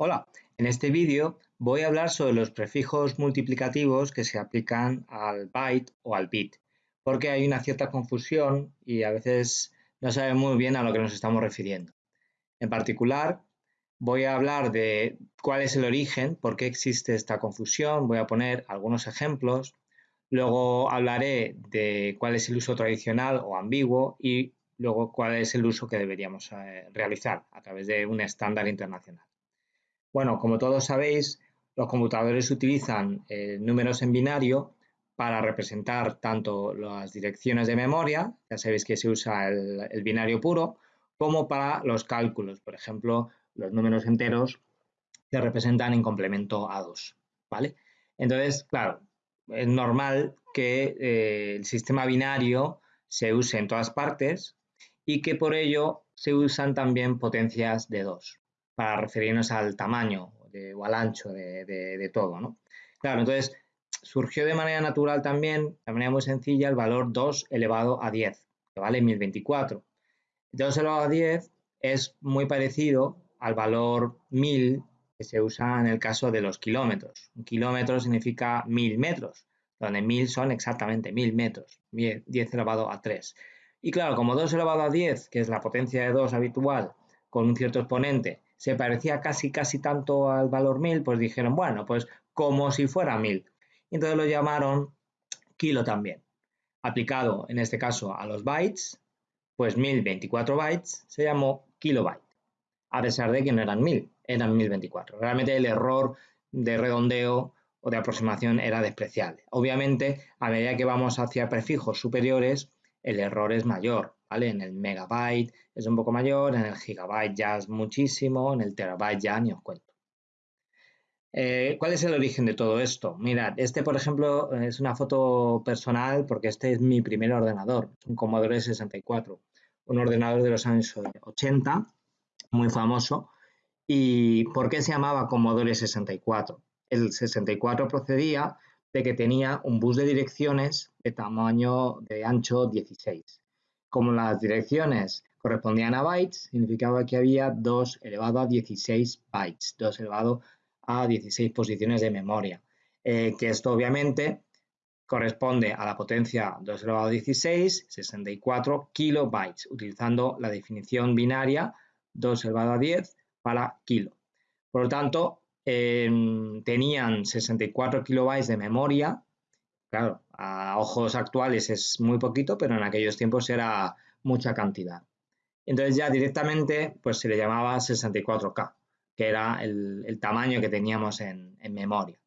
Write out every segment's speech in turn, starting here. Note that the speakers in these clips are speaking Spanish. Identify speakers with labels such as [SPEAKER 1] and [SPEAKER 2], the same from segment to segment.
[SPEAKER 1] Hola, en este vídeo voy a hablar sobre los prefijos multiplicativos que se aplican al byte o al bit, porque hay una cierta confusión y a veces no sabemos muy bien a lo que nos estamos refiriendo. En particular, voy a hablar de cuál es el origen, por qué existe esta confusión, voy a poner algunos ejemplos, luego hablaré de cuál es el uso tradicional o ambiguo y luego cuál es el uso que deberíamos eh, realizar a través de un estándar internacional. Bueno, como todos sabéis, los computadores utilizan eh, números en binario para representar tanto las direcciones de memoria, ya sabéis que se usa el, binario puro, como para los cálculos, por ejemplo, los números enteros se representan en complemento a 2, ¿vale? Entonces, claro, es normal que eh, el sistema binario se use en todas partes y que por ello se usan también potencias de 2 para referirnos al tamaño o al ancho de, todo, ¿no? Claro, entonces surgió de manera natural también, de manera muy sencilla, el valor 2 elevado a 10, que vale 1024. 2 elevado a 10 es muy parecido al valor 1000 que se usa en el caso de los kilómetros. Un kilómetro significa 1000 metros, donde 1000 son exactamente 1000 metros, 10 elevado a 3. Y claro, como 2 elevado a 10, que es la potencia de 2 habitual, con un cierto exponente, se parecía casi casi tanto al valor 1000, pues dijeron, bueno, pues como si fuera 1000. Y entonces lo llamaron kilo también. Aplicado en este caso a los bytes, pues 1024 bytes se llamó kilobyte, a pesar de que no eran 1000, eran 1024. Realmente el error de redondeo o de aproximación era despreciable. Obviamente, a medida que vamos hacia prefijos superiores, el error es mayor, En el megabyte es un poco mayor, en el gigabyte ya es muchísimo, en el terabyte ya ni os cuento. Eh, ¿Cuál es el origen de todo esto? Mirad, este por ejemplo es una foto personal porque este es mi primer ordenador, un Commodore 64, un ordenador de los años 80, muy famoso. ¿Y por qué se llamaba Commodore 64? El 64 procedía de que tenía un bus de direcciones de tamaño de ancho 16. Como las direcciones correspondían a bytes, significaba que había 2 elevado a 16 bytes, 2 elevado a 16 posiciones de memoria, eh, que esto obviamente corresponde a la potencia 2 elevado a 16, 64 kilobytes, utilizando la definición binaria 2 elevado a 10 para kilo. Por lo tanto, Em, tenían 64 kilobytes de memoria. Claro, a ojos actuales es muy poquito, pero en aquellos tiempos era mucha cantidad. Entonces ya directamente pues se le llamaba 64K, que era el, tamaño que teníamos en, memoria.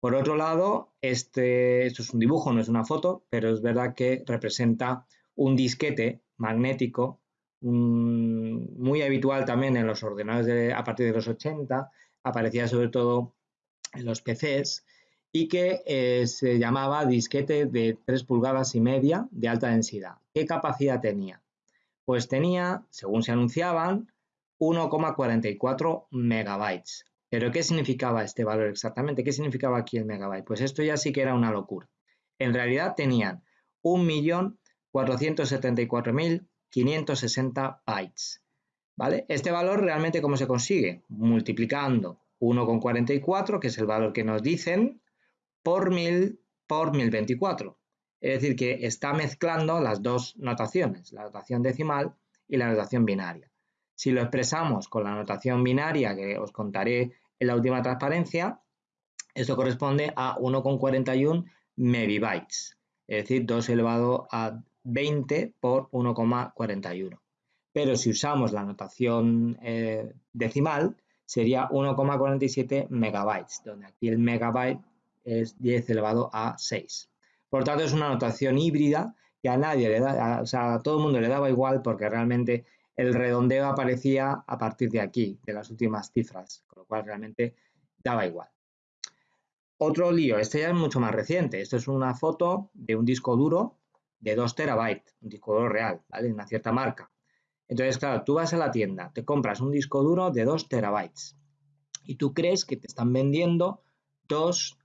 [SPEAKER 1] Por otro lado, este, esto es un dibujo, no es una foto, pero es verdad que representa un disquete magnético muy habitual también en los ordenadores a partir de los 80 aparecía sobre todo en los PCs y que eh, se llamaba disquete de 3 pulgadas y media de alta densidad. ¿Qué capacidad tenía? Pues tenía, según se anunciaban, 1,44 megabytes. ¿Pero qué significaba este valor exactamente? ¿Qué significaba aquí el megabyte? Pues esto ya sí que era una locura. En realidad tenían 1.474.560 bytes. ¿Vale? Este valor realmente cómo se consigue? Multiplicando 1,44, que es el valor que nos dicen, por 1000 por 1024. Es decir, que está mezclando las dos notaciones, la notación decimal y la notación binaria. Si lo expresamos con la notación binaria que os contaré en la última transparencia, esto corresponde a 1,41 megabytes, es decir, 2 elevado a 20 por 1,41 pero si usamos la notación eh, decimal sería 1,47 megabytes, donde aquí el megabyte es 10 elevado a 6. Por tanto, es una notación híbrida que a nadie le da, o sea, a todo el mundo le daba igual porque realmente el redondeo aparecía a partir de aquí, de las últimas cifras, con lo cual realmente daba igual. Otro lío, este ya es mucho más reciente. Esto es una foto de un disco duro de 2 terabytes, un disco duro real, ¿vale? Una cierta marca. Entonces, claro, tú vas a la tienda, te compras un disco duro de 2 terabytes y tú crees que te están vendiendo 2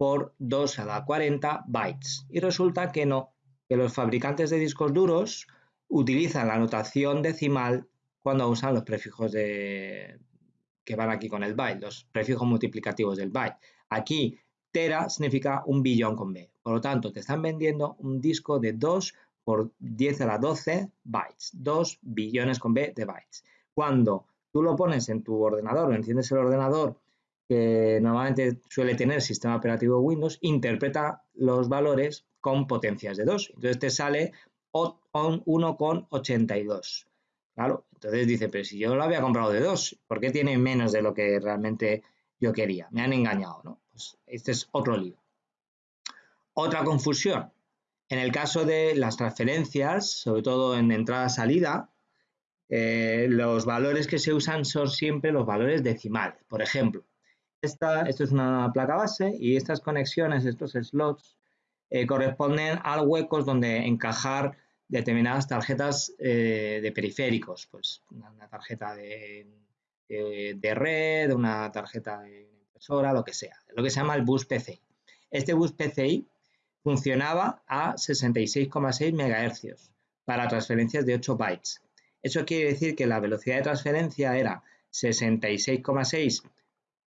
[SPEAKER 1] por 2 a la 40 bytes. Y resulta que no, que los fabricantes de discos duros utilizan la notación decimal cuando usan los prefijos de, que van aquí con el byte, los prefijos multiplicativos del byte. Aquí, tera significa un billón con B. Por lo tanto, te están vendiendo un disco de 2 por 10 a la 12 bytes, 2 billones con B de bytes. Cuando tú lo pones en tu ordenador o enciendes el ordenador que normalmente suele tener sistema operativo Windows, interpreta los valores con potencias de 2. Entonces te sale 1,82. Claro, entonces dice, pero si yo lo había comprado de 2, ¿por qué tiene menos de lo que realmente yo quería? Me han engañado, ¿no? Pues este es otro lío. Otra confusión. En el caso de las transferencias, sobre todo en entrada-salida, eh, los valores que se usan son siempre los valores decimales. Por ejemplo, esta, esto es una placa base y estas conexiones, estos slots, eh, corresponden a huecos donde encajar determinadas tarjetas eh, de periféricos, pues una, tarjeta de, red, una tarjeta de impresora, lo que sea, lo que se llama el bus PCI. Este bus PCI funcionaba a 66,6 MHz para transferencias de 8 bytes. Eso quiere decir que la velocidad de transferencia era 66,6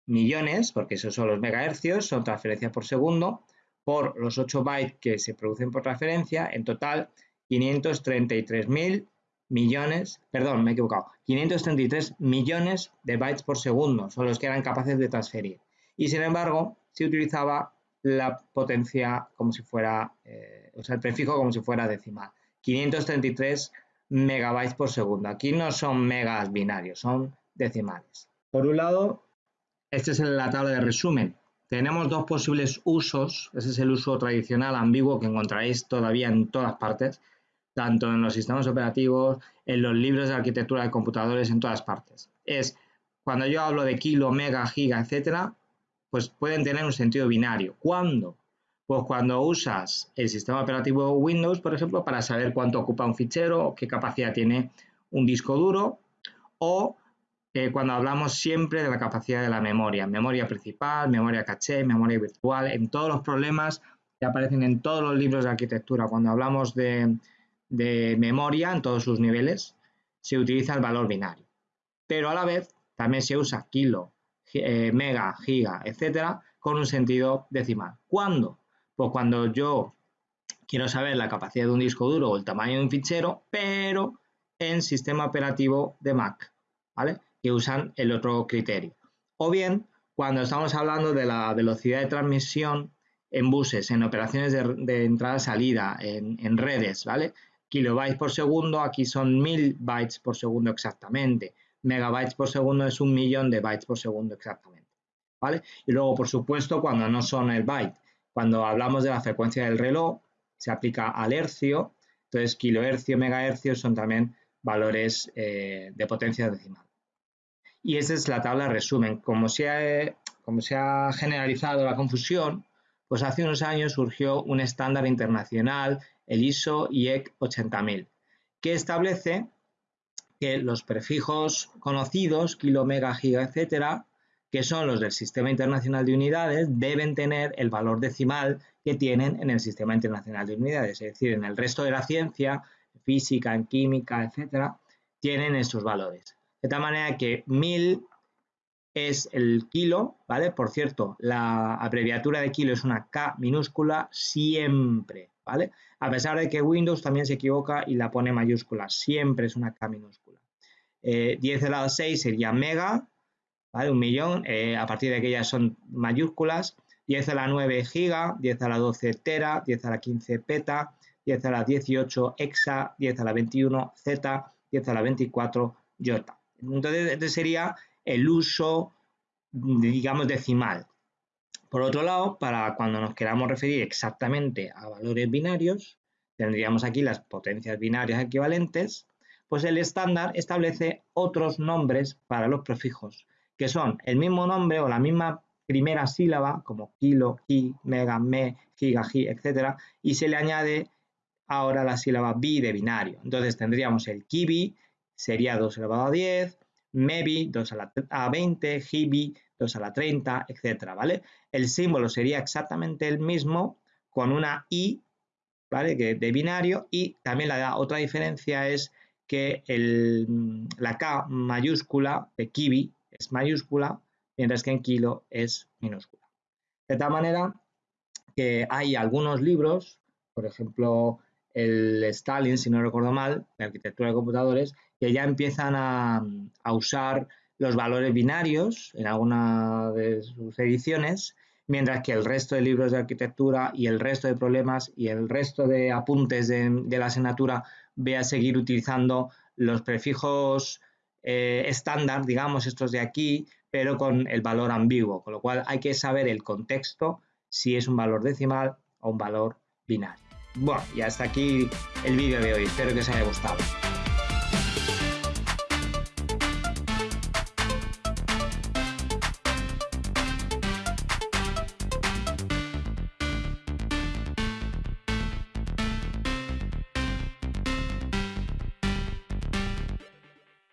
[SPEAKER 1] millones, porque esos son los megahercios, son transferencias por segundo, por los 8 bytes que se producen por transferencia, en total 533.000 millones, perdón, me he equivocado, 533 millones de bytes por segundo son los que eran capaces de transferir. Y sin embargo, se utilizaba la potencia como si fuera, eh, o sea, el prefijo como si fuera decimal. 533 megabytes por segundo. Aquí no son megas binarios, son decimales. Por un lado, esta es la tabla de resumen. Tenemos dos posibles usos. Ese es el uso tradicional ambiguo que encontraréis todavía en todas partes, tanto en los sistemas operativos, en los libros de arquitectura de computadores, en todas partes. Es cuando yo hablo de kilo, mega, giga, etcétera, pues pueden tener un sentido binario. ¿Cuándo? Pues cuando usas el sistema operativo Windows, por ejemplo, para saber cuánto ocupa un fichero qué capacidad tiene un disco duro, o cuando hablamos siempre de la capacidad de la memoria, memoria principal, memoria caché, memoria virtual, en todos los problemas que aparecen en todos los libros de arquitectura, cuando hablamos de, memoria en todos sus niveles, se utiliza el valor binario. Pero a la vez también se usa kilo, eh, mega, giga, etcétera, con un sentido decimal. ¿Cuándo? Pues cuando yo quiero saber la capacidad de un disco duro o el tamaño de un fichero, pero en sistema operativo de Mac, ¿vale? Que usan el otro criterio. O bien, cuando estamos hablando de la velocidad de transmisión en buses, en operaciones de, entrada-salida, en, redes, ¿vale? Kilobytes por segundo, aquí son mil bytes por segundo exactamente. Megabytes por segundo es un millón de bytes por segundo exactamente, ¿vale? Y luego, por supuesto, cuando no son el byte, cuando hablamos de la frecuencia del reloj, se aplica al hercio, entonces kilohercio, megahercio son también valores eh, de potencia decimal. Y esa es la tabla resumen. Como se, ha, como se ha generalizado la confusión, pues hace unos años surgió un estándar internacional, el ISO IEC 80000, que establece que los prefijos conocidos, kilo, mega, giga, etcétera, que son los del Sistema Internacional de Unidades, deben tener el valor decimal que tienen en el Sistema Internacional de Unidades. Es decir, en el resto de la ciencia, física, en química, etcétera, tienen estos valores. De tal manera que 1000 es el kilo, ¿vale? Por cierto, la abreviatura de kilo es una K minúscula siempre, ¿vale? A pesar de que Windows también se equivoca y la pone mayúscula, siempre es una K minúscula. 10 eh, a la 6 sería mega, un millón, eh, a partir de aquellas son mayúsculas, 10 a la 9 giga, 10 a la 12 tera, 10 a la 15 peta, 10 a la 18 hexa, 10 a la 21 z, 10 a la 24 yota. Entonces, este sería el uso, digamos, decimal. Por otro lado, para cuando nos queramos referir exactamente a valores binarios, tendríamos aquí las potencias binarias equivalentes, pues el estándar establece otros nombres para los prefijos que son el mismo nombre o la misma primera sílaba, como kilo, ki, mega, me, giga, gi, etc. Y se le añade ahora la sílaba bi de binario. Entonces tendríamos el kibi, sería 2 elevado a 10, mebi, 2 a la 20, gibi, 2 a la 30, etc. ¿vale? El símbolo sería exactamente el mismo con una i, ¿vale? Que de binario y también la otra diferencia es que la K mayúscula de kibi es mayúscula, mientras que en kilo es minúscula. De tal manera que hay algunos libros, por ejemplo, el Stalin, si no recuerdo mal, de arquitectura de computadores, que ya empiezan a, usar los valores binarios en alguna de sus ediciones, mientras que el resto de libros de arquitectura y el resto de problemas y el resto de apuntes de, la asignatura ve a seguir utilizando los prefijos eh, estándar, digamos, estos de aquí, pero con el valor ambiguo, con lo cual hay que saber el contexto, si es un valor decimal o un valor binario. Bueno, y hasta aquí el vídeo de hoy, espero que os haya gustado.